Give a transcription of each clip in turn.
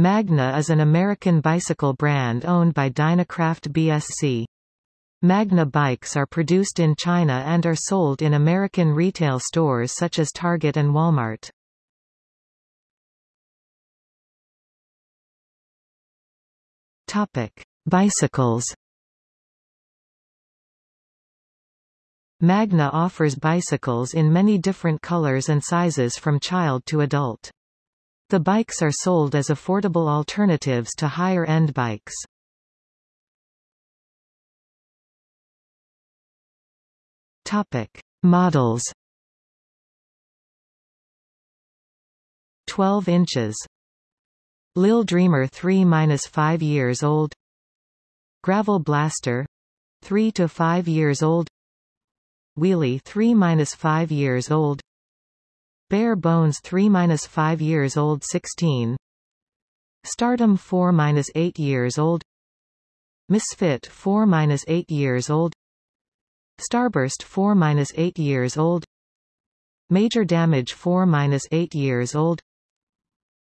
Magna is an American bicycle brand owned by Dynacraft BSC. Magna bikes are produced in China and are sold in American retail stores such as Target and Walmart. Topic: Bicycles. Magna offers bicycles in many different colors and sizes from child to adult. The bikes are sold as affordable alternatives to higher-end bikes. Topic: Models. 12 inches. Lil Dreamer 3-5 years old. Gravel Blaster 3 to 5 years old. Wheelie 3-5 years old. Bare Bones 3-5 years old 16 Stardom 4-8 years old. Misfit 4-8 years old. Starburst 4-8 years old. Major Damage 4-8 years old.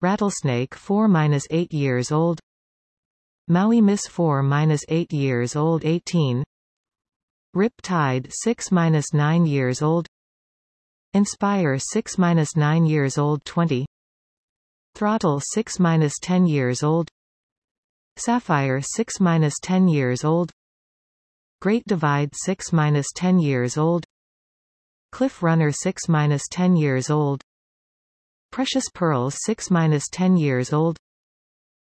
Rattlesnake 4-8 years old. Maui Miss 4-8 years old 18 Riptide 6-9 years old Inspire 6-9 years old 20 Throttle 6-10 years old. Sapphire 6-10 years old. Great Divide 6-10 years old. Cliff Runner 6-10 years old. Precious Pearls 6-10 years old.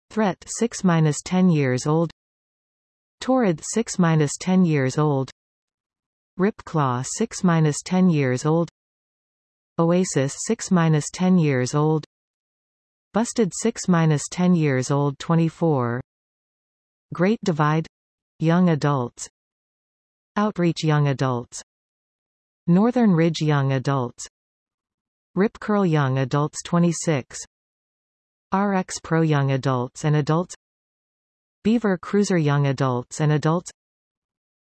Threat 6-10 years old. Torrid 6-10 years old. Rip Claw 6-10 years old Oasis 6-10 years old. Busted 6-10 years old 24 Great Divide. Young Adults. Outreach Young Adults. Northern Ridge Young Adults. Rip Curl Young Adults 26 RX Pro Young Adults and Adults. Beaver Cruiser Young Adults and Adults.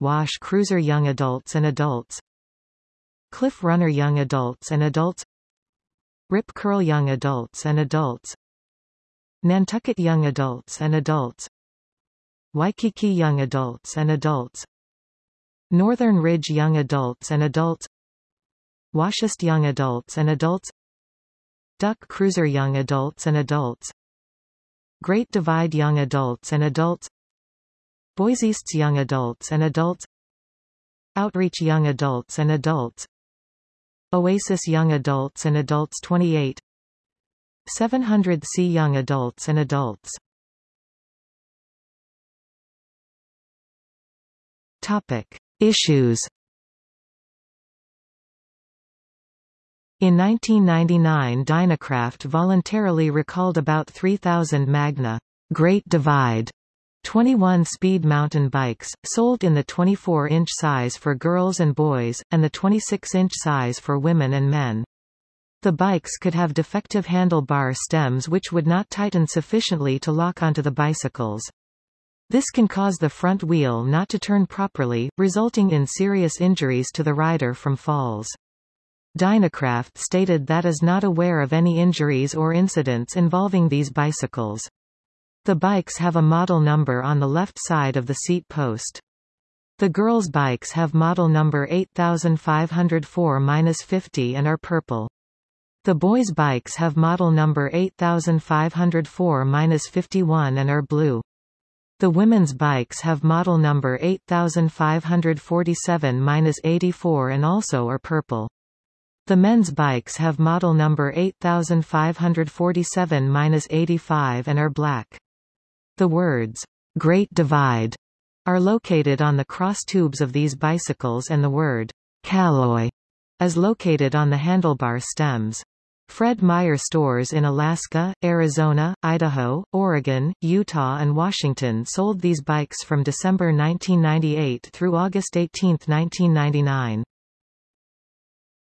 Wash Cruiser Young Adults and Adults Cliff Runner Young Adults and Adults Rip Curl Young Adults and Adults Nantucket Young Adults and Adults Waikiki Young Adults and Adults Northern Ridge Young Adults and Adults Washist Young Adults and Adults Duck Cruiser Young Adults and Adults Great Divide Young Adults and Adults Boise's Young Adults and Adults Outreach Young Adults and Adults Oasis Young Adults and Adults 28 700C Young Adults and Adults. Topic. Issues. In 1999 Dynacraft voluntarily recalled about 3,000 Magna Great Divide 21-speed mountain bikes, sold in the 24-inch size for girls and boys, and the 26-inch size for women and men. The bikes could have defective handlebar stems which would not tighten sufficiently to lock onto the bicycles. This can cause the front wheel not to turn properly, resulting in serious injuries to the rider from falls. Dynacraft stated that is not aware of any injuries or incidents involving these bicycles. The bikes have a model number on the left side of the seat post. The girls' bikes have model number 8504-50 and are purple. The boys' bikes have model number 8504-51 and are blue. The women's bikes have model number 8547-84 and also are purple. The men's bikes have model number 8547-85 and are black. The words, Great Divide, are located on the cross tubes of these bicycles and the word, Caloi, is located on the handlebar stems. Fred Meyer stores in Alaska, Arizona, Idaho, Oregon, Utah and Washington sold these bikes from December 1998 through August 18, 1999.